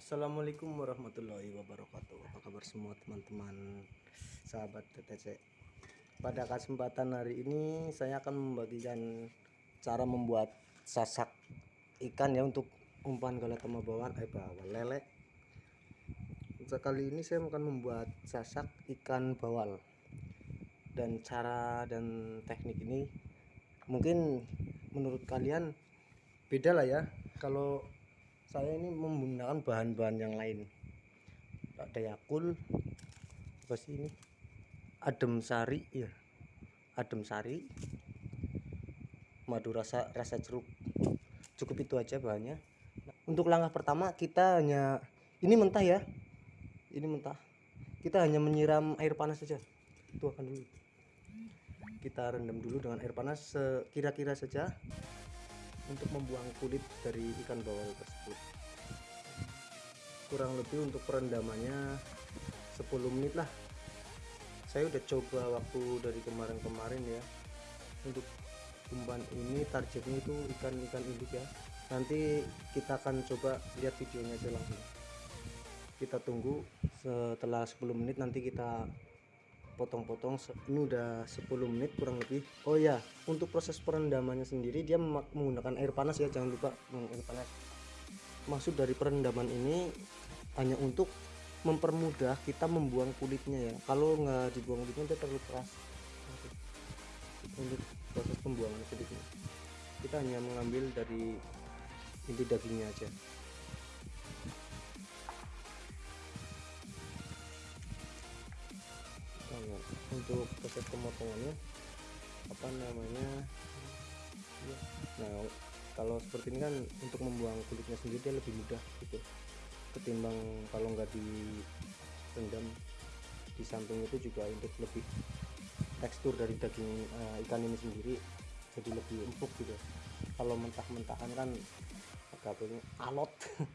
Assalamualaikum warahmatullahi wabarakatuh. Apa kabar semua teman-teman Sahabat TTC Pada kesempatan hari ini Saya akan membagikan Cara membuat sasak Ikan ya untuk umpan galatama bawaan Eh bawal lele Kali ini saya akan membuat sasak ikan bawal. Dan cara dan teknik ini Mungkin menurut kalian Beda lah ya. Kalau saya ini menggunakan bahan-bahan yang lain. Ada yakul apa sih ini? Adem sari ya adem sari. Madu rasa rasa jeruk. Cukup itu aja bahannya. Untuk langkah pertama kita hanya ini mentah ya. Ini mentah. Kita hanya menyiram air panas saja. Tuangkan dulu. Kita rendam dulu dengan air panas sekira-kira saja untuk membuang kulit dari ikan bawal tersebut. Kurang lebih untuk perendamannya 10 menit lah. Saya udah coba waktu dari kemarin-kemarin ya. Untuk umpan ini targetnya itu ikan-ikan induk ya. Nanti kita akan coba lihat videonya aja kita tunggu setelah 10 menit nanti kita potong-potong ini udah 10 menit kurang lebih. Oh ya untuk proses perendamannya sendiri dia menggunakan air panas ya jangan lupa air panas. Maksud dari perendaman ini hanya untuk mempermudah kita membuang kulitnya ya. Kalau nggak dibuang kulitnya dia terlalu keras. Untuk proses pembuangan kulitnya. Kita hanya mengambil dari inti dagingnya aja untuk proses pemotongannya. Apa namanya? Nah kalau seperti ini kan untuk membuang kulitnya sendiri dia lebih mudah gitu. Ketimbang kalau nggak direndam di samping itu juga untuk lebih tekstur dari daging uh, ikan ini sendiri jadi lebih empuk gitu. Kalau mentah-mentahan kan agak alot.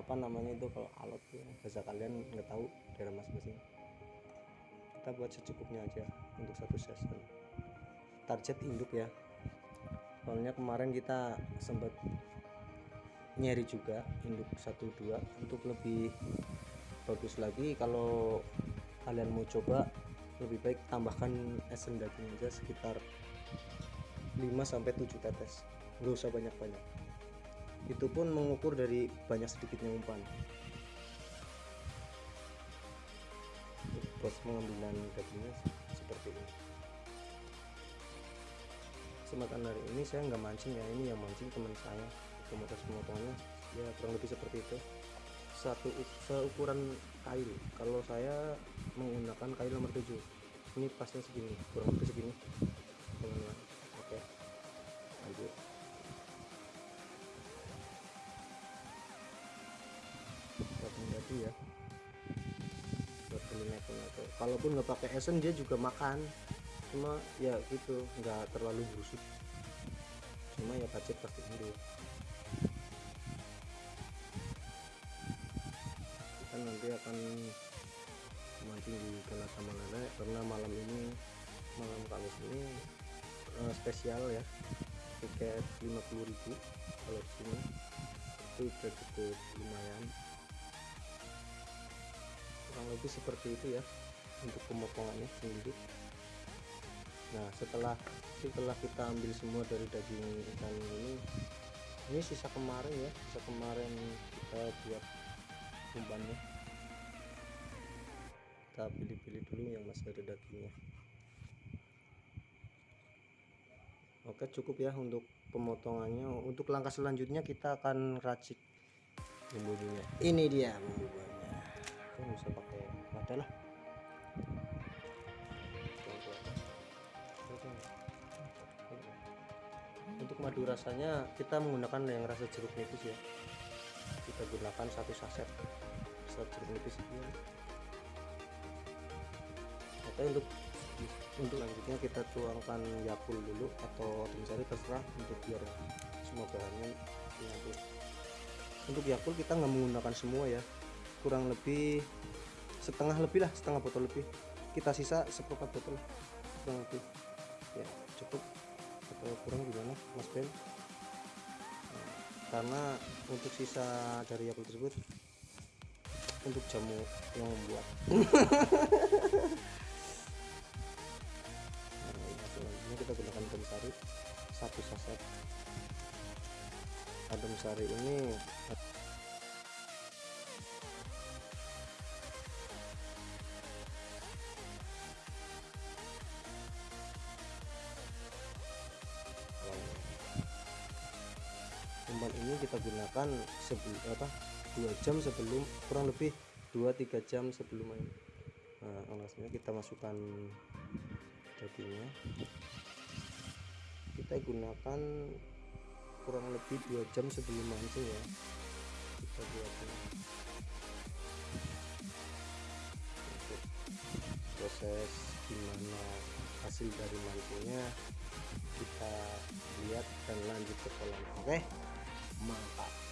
Apa namanya itu kalau alot ya bahasa kalian nggak tahu daerah masing-masing kita buat secukupnya aja untuk satu season target induk ya. Soalnya kemarin kita sempat nyari juga induk 12 untuk lebih bagus lagi. Kalau kalian mau coba lebih baik tambahkan esen daging aja sekitar 5 sampai 7 tetes. Nggak usah banyak-banyak. Itu pun mengukur dari banyak sedikitnya umpan proses pengambilan dagingnya seperti ini. Kesempatan hari ini saya nggak mancing ya ini yang mancing teman saya. Komunitas pemotongannya ya kurang lebih seperti itu. Satu seukuran kail. Kalau saya menggunakan kail nomor 7 ini pasnya segini kurang lebih segini kalaupun nggak pakai esen dia juga makan. Cuma ya gitu nggak terlalu busuk. Cuma ya budget pasti ini kita nanti akan mancing di sama Lele. Karena malam ini malam Kamis ini uh, spesial ya. Tiket 50.000 kalau sini. Itu udah cukup lumayan. Kurang lebih seperti itu ya untuk pemotongannya sendiri. Nah setelah setelah kita ambil semua dari daging ikan ini ini sisa kemarin ya sisa kemarin kita buat umpannya. Kita pilih-pilih dulu yang masih ada dagingnya. Oke cukup ya untuk pemotongannya. Untuk langkah selanjutnya kita akan racik bumbunya. Ini dia bumbunya. Kan bisa pakai wadah lah madu rasanya kita menggunakan yang rasa jeruk nipis ya. Kita gunakan satu saset satu jeruk nipis ini. Oke untuk untuk lanjutnya kita tuangkan yakul dulu atau mencari terserah untuk biar semua bahannya nyatu untuk yakul kita nggak menggunakan semua ya. Kurang lebih setengah lebih lah setengah botol lebih. Kita sisa seperempat botol kurang lebih. Ya cukup atau kurang gimana mas Ben? Karena untuk sisa dari Yakult tersebut untuk jamu yang membuat. Nah, ini kita gunakan adem sari. Satu saset. Adem sari ini gunakan sebelum apa dua jam sebelum kurang lebih 2-3 jam sebelum main. Nah alasnya kita masukkan dagingnya. Kita gunakan kurang lebih dua jam sebelum mancing ya. Kita buatnya. Proses gimana hasil dari mancingnya kita lihat dan lanjut ke kolam. Oke mantap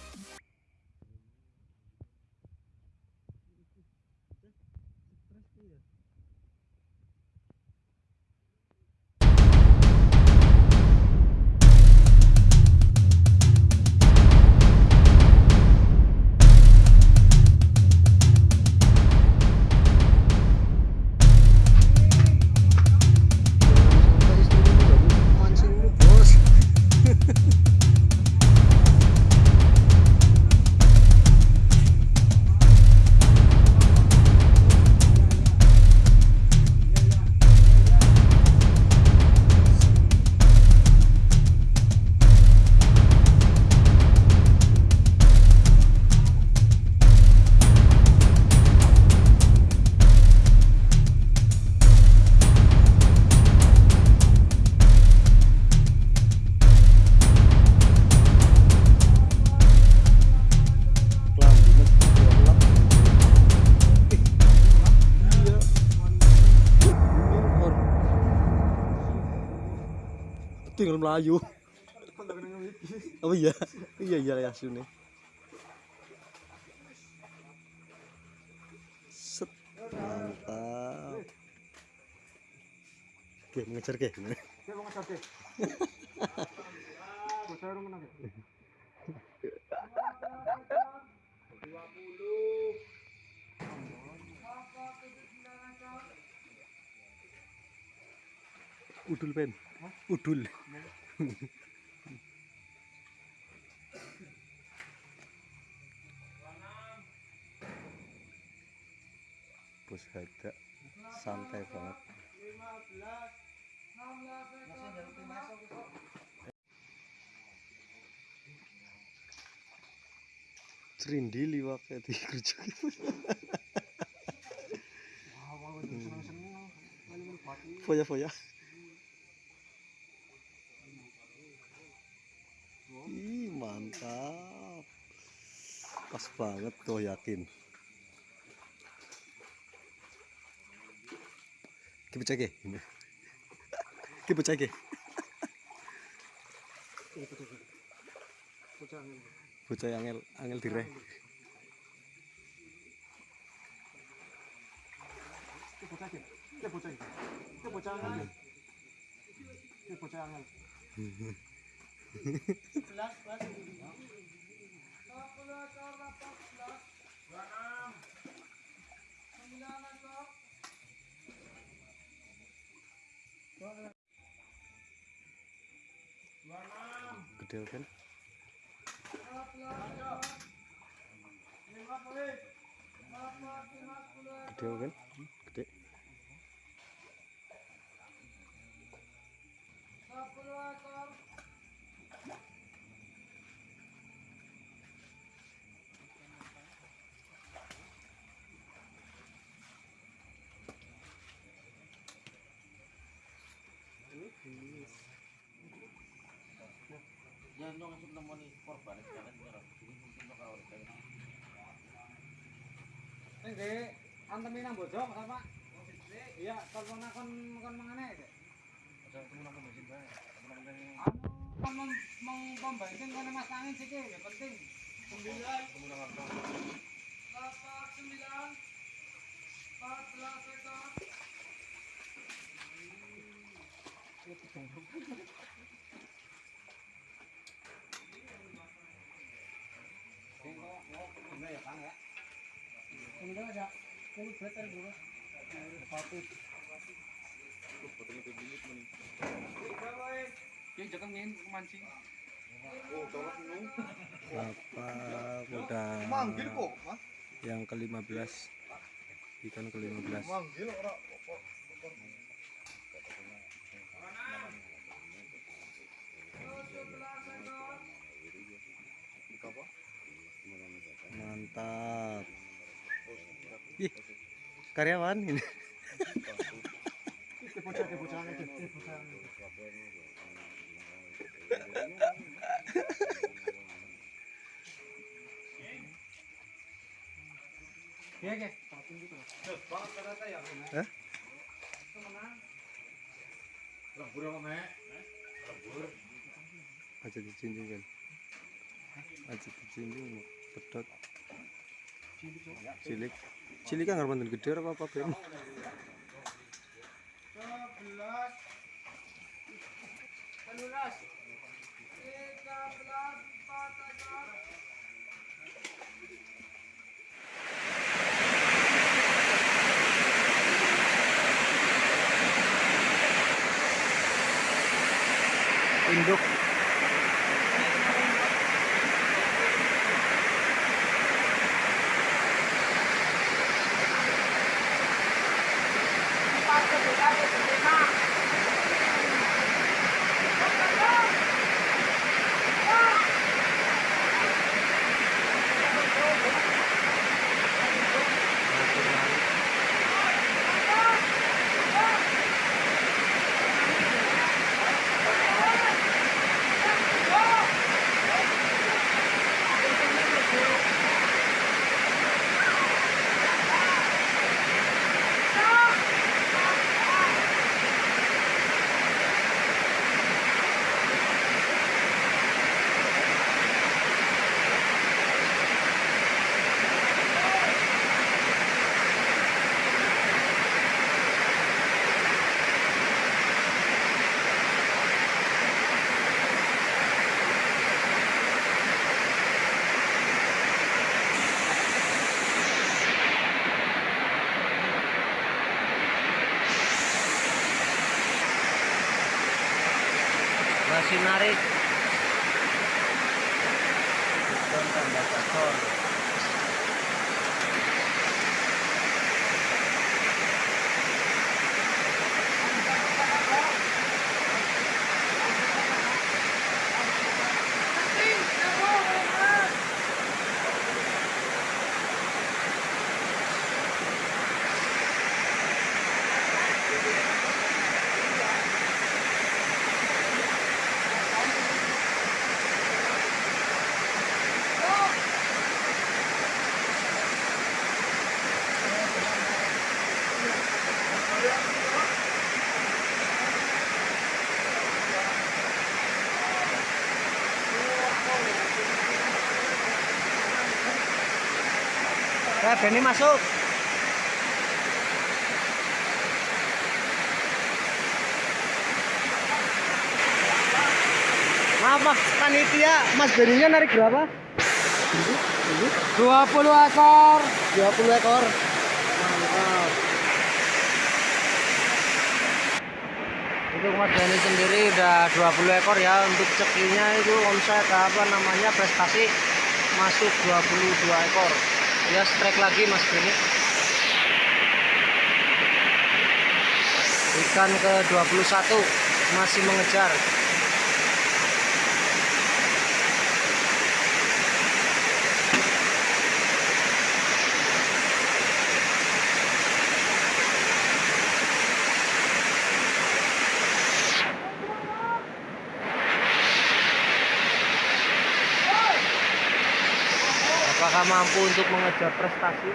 Tinggal melayu. Oh iya, iya iya ya sini. Set, mantap. Oke, mengejar ke. Dia mau ngejar deh. Bocah. Udul pen. Udul. Bos ada santai banget. Cerindi liwaknya di kerja Wah, wah, udah seneng-seneng. Paling mantap pas banget kau yakin. Kita cek kita cek. Bocah angel. Angel direh bocah. Itu bocah iki. Bocah angin. gede kan gede kan korban. Ini antemi nang bojong apa? Iya, telepon kon kon mangane. Ada temen aku mesin bae. Temen aku yang Anu kon mem meng pembanting kon mas angin siki ya penting. 9 temen aku 8 9 14 ekor. Sing kok kok bener ya Kang ya. Ini Ki jangan main mancing. Bapak udah Manggil kok, Mas. yang ke-15 ikan ke-15 Manggil ora mantap ih karyawan ini Iki bocah iki bocah iki iki bocah. Iya, Ki. Hah? Lembur apa, Mek? aja dijinjing kan aja dijinjing pedot cilik cilik kan ngarep gede apa apa Ben? induk masih narik tambah Benny masuk. Maaf, Mas panitia, Mas Benny-nya narik berapa? 20 ekor. 20 ekor. Mantap. Untuk Mas Benny sendiri udah 20 ekor ya. Untuk cekinya itu omset apa namanya prestasi masuk 22 ekor. Ya strike lagi Mas Benny. Ikan ke 21 masih mengejar. Mampu untuk mengejar prestasi?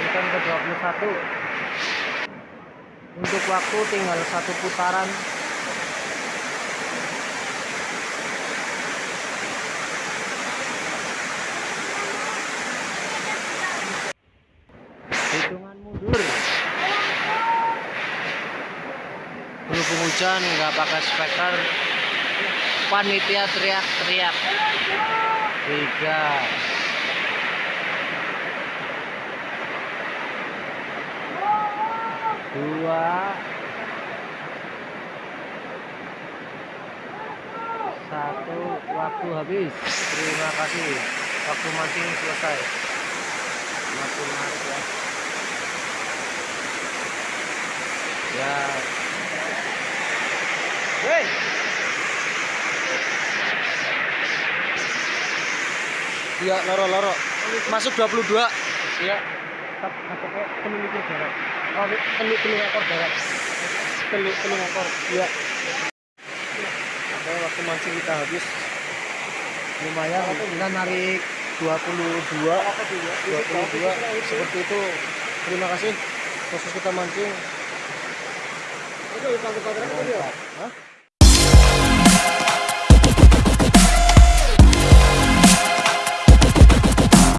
Ikan ke 21 Untuk waktu tinggal satu putaran. Hitungan mundur. Berhubung hujan nggak pakai speaker. Panitia teriak-teriak tiga. Dua. Satu. Waktu habis. Terima kasih. Waktu mancing selesai. Waktu menarik ya. Ya. Hey! Iya, loro loro. Masuk 22. Iya. Masuknya telung likur darat. Oh, telung telung ekor darat. Telung telung ekor. Iya. Oke, waktu mancing kita habis lumayan kita narik 22 22 seperti itu terima kasih proses kita mancing Itu kita Mantap. Hah?